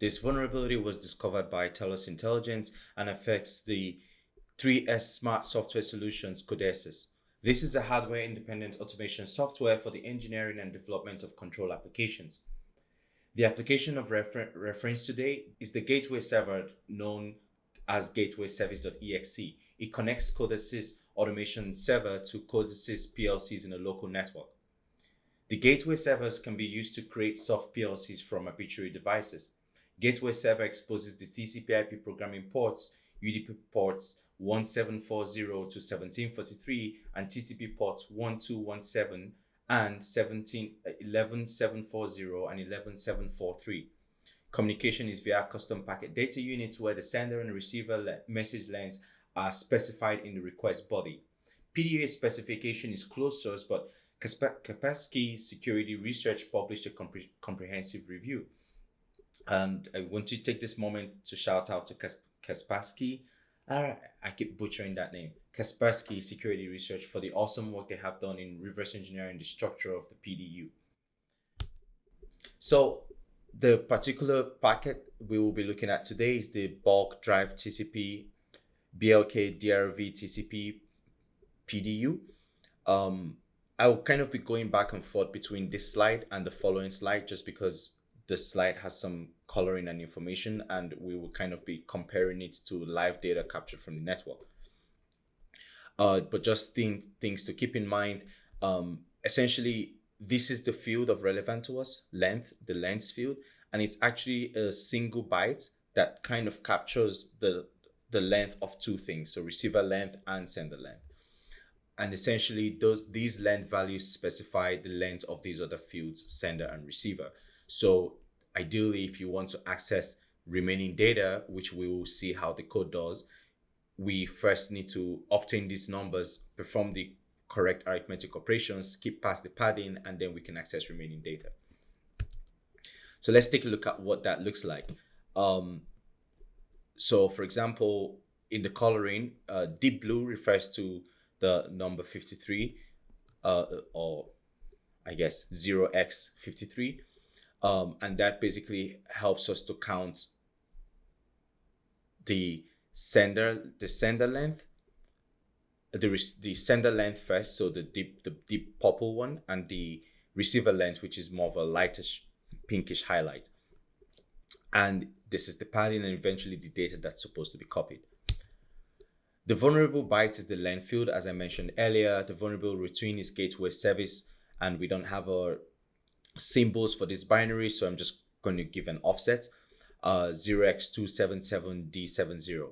This vulnerability was discovered by Telos Intelligence and affects the 3S Smart Software Solutions codesys. This is a hardware-independent automation software for the engineering and development of control applications. The application of refer reference today is the gateway server known as gateway service.exe. It connects Codesys automation server to Codesys PLCs in a local network. The gateway servers can be used to create soft PLCs from arbitrary devices. Gateway server exposes the TCP IP programming ports, UDP ports 1740 to 1743 and TCP ports 1217 and 17, 11740 and 11743. Communication is via custom packet data units where the sender and receiver le message lengths are specified in the request body. PDA specification is closed source, but Kaspersky Security Research published a compre comprehensive review. And I want to take this moment to shout out to Kaspersky. Uh, I keep butchering that name. Kaspersky Security Research for the awesome work they have done in reverse engineering the structure of the PDU. So the particular packet we will be looking at today is the bulk drive TCP BLK DRV TCP PDU. Um, I'll kind of be going back and forth between this slide and the following slide just because the slide has some coloring and information and we will kind of be comparing it to live data captured from the network. Uh, but just think, things to keep in mind, um, essentially this is the field of relevant to us, length, the length field, and it's actually a single byte that kind of captures the, the length of two things, so receiver length and sender length. And essentially those these length values specify the length of these other fields, sender and receiver. So ideally, if you want to access remaining data, which we will see how the code does, we first need to obtain these numbers, perform the correct arithmetic operations, skip past the padding, and then we can access remaining data. So let's take a look at what that looks like. Um, so for example, in the coloring, uh, deep blue refers to the number 53, uh, or I guess 0x53. Um, and that basically helps us to count the sender, the sender length the the sender length first, so the deep the deep purple one, and the receiver length, which is more of a lightish pinkish highlight. And this is the padding and eventually the data that's supposed to be copied. The vulnerable byte is the length field, as I mentioned earlier. The vulnerable routine is gateway service, and we don't have our symbols for this binary, so I'm just going to give an offset, uh, 0x277D70.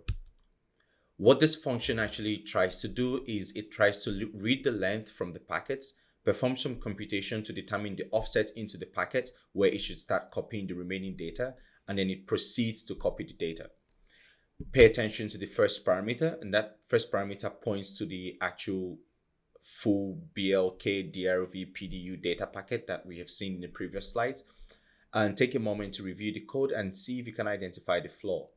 What this function actually tries to do is it tries to read the length from the packets, perform some computation to determine the offset into the packet where it should start copying the remaining data, and then it proceeds to copy the data. Pay attention to the first parameter, and that first parameter points to the actual full BLK DRV PDU data packet that we have seen in the previous slides. And take a moment to review the code and see if you can identify the flaw.